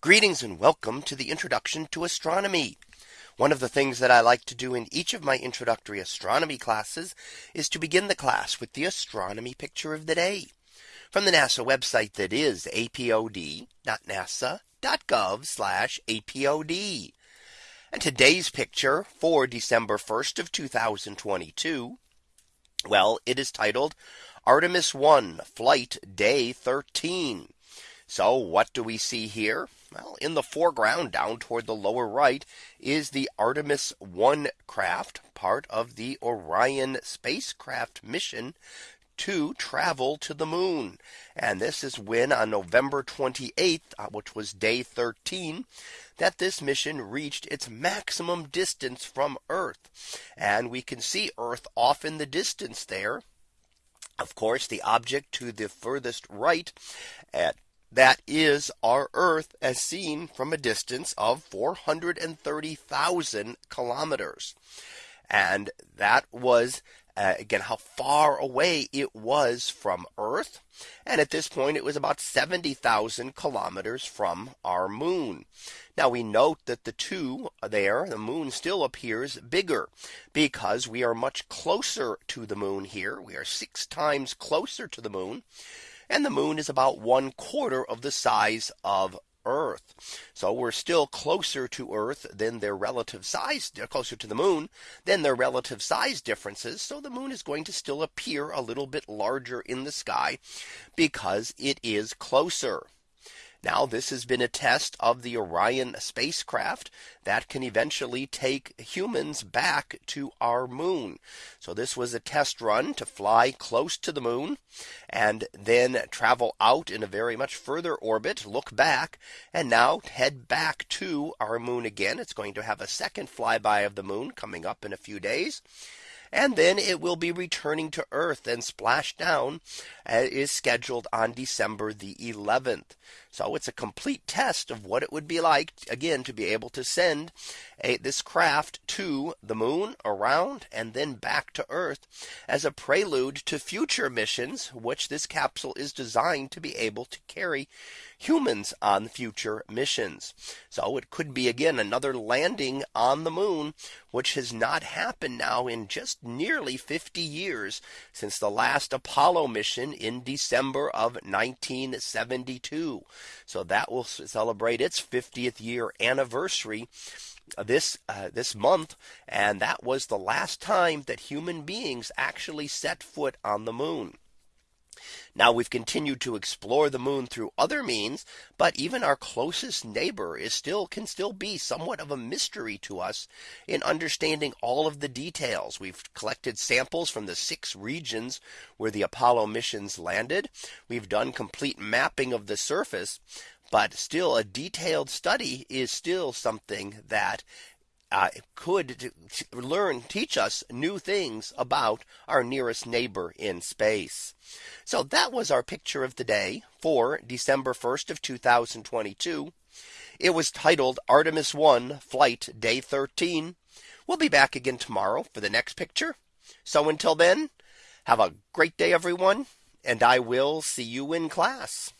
Greetings and welcome to the introduction to astronomy. One of the things that I like to do in each of my introductory astronomy classes is to begin the class with the astronomy picture of the day from the NASA website that is apod.nasa.gov apod. And today's picture for December 1st of 2022. Well, it is titled Artemis 1 flight day 13. So what do we see here? Well, in the foreground down toward the lower right is the Artemis 1 craft part of the Orion spacecraft mission to travel to the moon. And this is when on November 28th, uh, which was day 13, that this mission reached its maximum distance from Earth. And we can see Earth off in the distance there. Of course, the object to the furthest right at that is our Earth as seen from a distance of 430,000 kilometers. And that was uh, again how far away it was from Earth. And at this point, it was about 70,000 kilometers from our moon. Now we note that the two there, the moon still appears bigger because we are much closer to the moon here. We are six times closer to the moon and the moon is about one quarter of the size of Earth. So we're still closer to Earth than their relative size, closer to the moon than their relative size differences. So the moon is going to still appear a little bit larger in the sky because it is closer. Now this has been a test of the Orion spacecraft that can eventually take humans back to our moon. So this was a test run to fly close to the moon and then travel out in a very much further orbit, look back and now head back to our moon again. It's going to have a second flyby of the moon coming up in a few days and then it will be returning to Earth and splash down uh, is scheduled on December the 11th. So it's a complete test of what it would be like again to be able to send a, this craft to the moon around and then back to Earth as a prelude to future missions, which this capsule is designed to be able to carry humans on future missions. So it could be again another landing on the moon, which has not happened now in just nearly 50 years since the last Apollo mission in December of 1972. So that will celebrate its 50th year anniversary this uh, this month and that was the last time that human beings actually set foot on the moon. Now we've continued to explore the moon through other means, but even our closest neighbor is still can still be somewhat of a mystery to us in understanding all of the details. We've collected samples from the six regions where the Apollo missions landed. We've done complete mapping of the surface, but still a detailed study is still something that uh, could learn teach us new things about our nearest neighbor in space. So that was our picture of the day for December 1st of 2022. It was titled Artemis 1 flight day 13. We'll be back again tomorrow for the next picture. So until then, have a great day everyone, and I will see you in class.